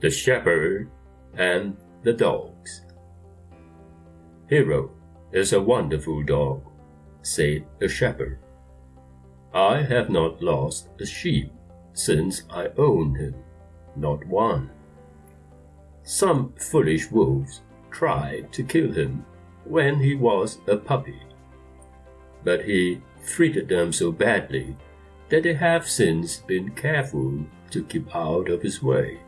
The Shepherd and the Dogs Hero is a wonderful dog, said the shepherd. I have not lost a sheep since I own him, not one. Some foolish wolves tried to kill him when he was a puppy, but he treated them so badly that they have since been careful to keep out of his way.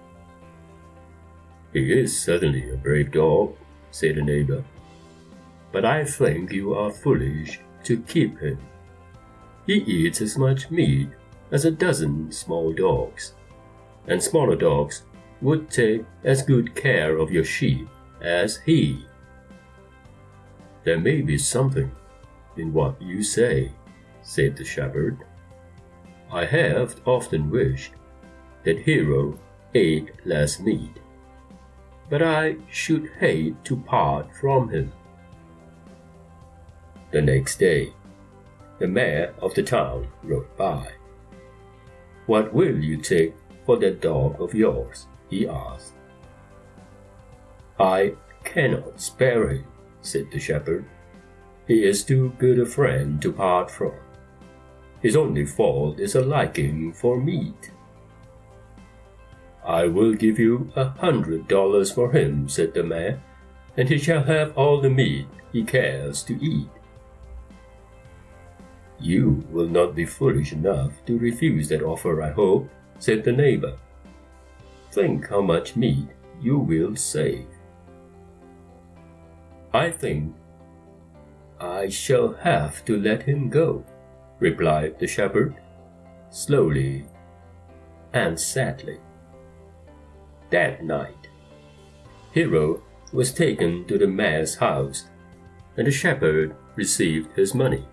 He is certainly a brave dog, said the neighbor, but I think you are foolish to keep him. He eats as much meat as a dozen small dogs, and smaller dogs would take as good care of your sheep as he. There may be something in what you say, said the shepherd. I have often wished that Hero ate less meat, but I should hate to part from him. The next day, the mayor of the town rode by. What will you take for that dog of yours? he asked. I cannot spare him, said the shepherd. He is too good a friend to part from. His only fault is a liking for meat. I will give you a hundred dollars for him, said the mayor, and he shall have all the meat he cares to eat. You will not be foolish enough to refuse that offer, I hope, said the neighbor. Think how much meat you will save. I think I shall have to let him go, replied the shepherd, slowly and sadly. That night, Hero was taken to the mayor's house, and the shepherd received his money.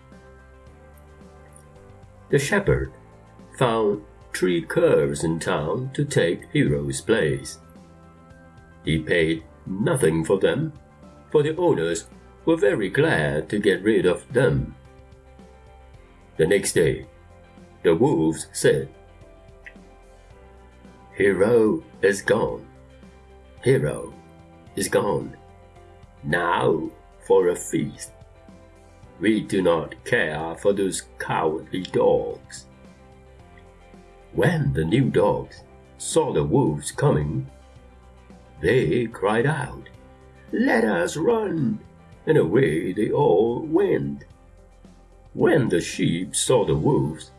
The shepherd found three curs in town to take Hero's place. He paid nothing for them, for the owners were very glad to get rid of them. The next day, the wolves said, Hero is gone. Hero is gone. Now for a feast. We do not care for those cowardly dogs. When the new dogs saw the wolves coming, they cried out, Let us run! And away they all went. When the sheep saw the wolves,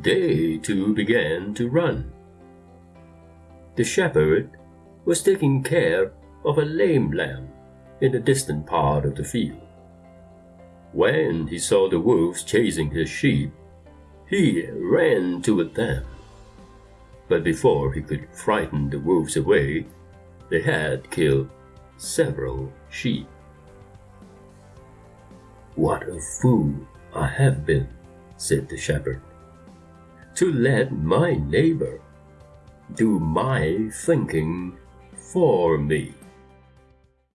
they too began to run. The shepherd was taking care of a lame lamb in a distant part of the field. When he saw the wolves chasing his sheep, he ran toward them. But before he could frighten the wolves away, they had killed several sheep. What a fool I have been, said the shepherd, to let my neighbor do my thinking for me.